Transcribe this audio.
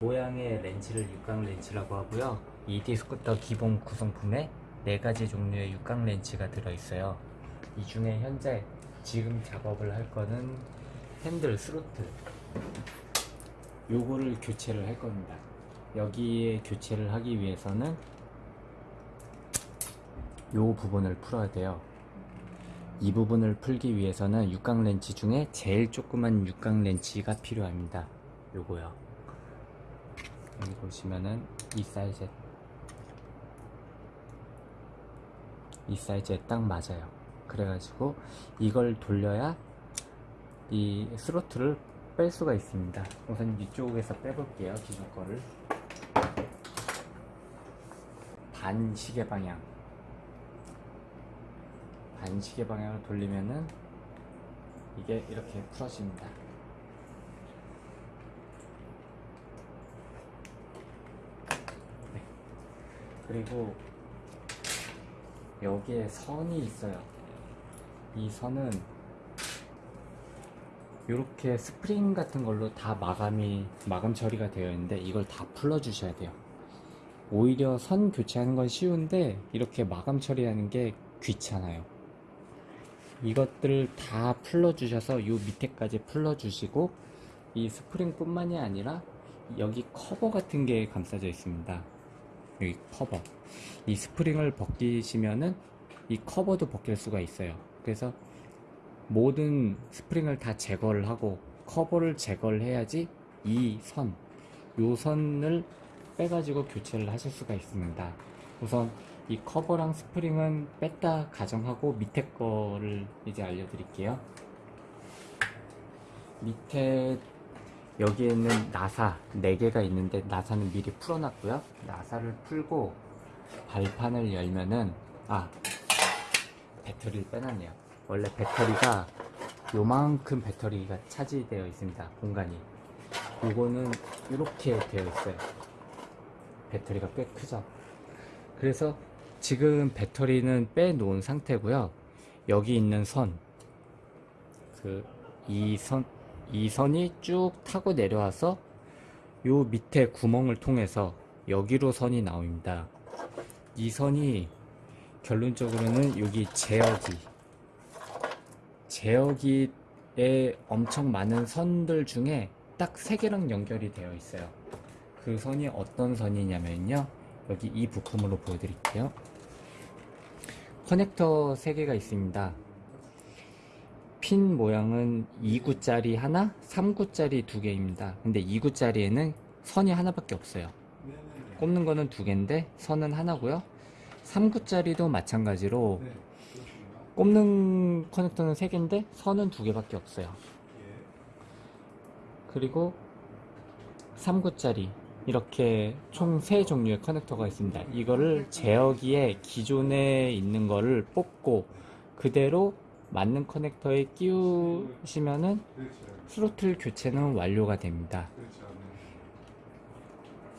모양의 렌치를 육각 렌치라고 하고요. ED 스쿠터 기본 구성품에 네 가지 종류의 육각 렌치가 들어있어요. 이 중에 현재 지금 작업을 할 거는 핸들 스로틀. 요거를 교체를 할 겁니다. 여기에 교체를 하기 위해서는 요 부분을 풀어야 돼요. 이 부분을 풀기 위해서는 육각 렌치 중에 제일 조그만 육각 렌치가 필요합니다. 요거요. 여기 보시면은 이 사이즈 이 사이즈에 딱 맞아요. 그래가지고 이걸 돌려야 이 스로틀을 뺄 수가 있습니다. 우선 이쪽에서 빼볼게요. 기존 거를 반시계 방향 반시계 방향을 돌리면은 이게 이렇게 풀어집니다. 그리고 여기에 선이 있어요. 이 선은 이렇게 스프링 같은 걸로 다 마감이 마감 처리가 되어 있는데 이걸 다 풀어 주셔야 돼요. 오히려 선 교체하는 건 쉬운데 이렇게 마감 처리하는 게 귀찮아요. 이것들 다 풀어 주셔서 이 밑에까지 풀어 주시고 이 스프링 뿐만이 아니라 여기 커버 같은 게 감싸져 있습니다. 여기 커버. 이 스프링을 벗기시면은 이 커버도 벗길 수가 있어요. 그래서 모든 스프링을 다 제거를 하고 커버를 제거를 해야지 이 선, 요 선을 빼가지고 교체를 하실 수가 있습니다. 우선 이 커버랑 스프링은 뺐다 가정하고 밑에 거를 이제 알려드릴게요. 밑에 여기에는 나사 4개가 있는데 나사는 미리 풀어놨고요. 나사를 풀고 발판을 열면은 아 배터리를 빼놨네요. 원래 배터리가 요만큼 배터리가 차지되어 있습니다. 공간이. 요거는 이렇게 되어 있어요. 배터리가 꽤 크죠. 그래서 지금 배터리는 빼놓은 상태고요. 여기 있는 선, 그 이 선, 이 선이 쭉 타고 내려와서 요 밑에 구멍을 통해서 여기로 선이 나옵니다. 이 선이 결론적으로는 여기 제어기, 제어기에 엄청 많은 선들 중에 딱세 개랑 연결이 되어 있어요. 그 선이 어떤 선이냐면요. 여기 이 부품으로 보여드릴게요. 커넥터 3개가 있습니다. 핀 모양은 2구짜리 하나, 3구짜리 두 개입니다. 근데 2구짜리에는 선이 하나밖에 없어요. 꼽는 거는 두 개인데 선은 하나고요. 3구짜리도 마찬가지로 꼽는 커넥터는 3개인데 선은 두 개밖에 없어요. 그리고 3구짜리 이렇게 총 3종류의 커넥터가 있습니다. 이거를 제어기에 기존에 있는 거를 뽑고 그대로 맞는 커넥터에 끼우시면은 스로틀 교체는 완료가 됩니다.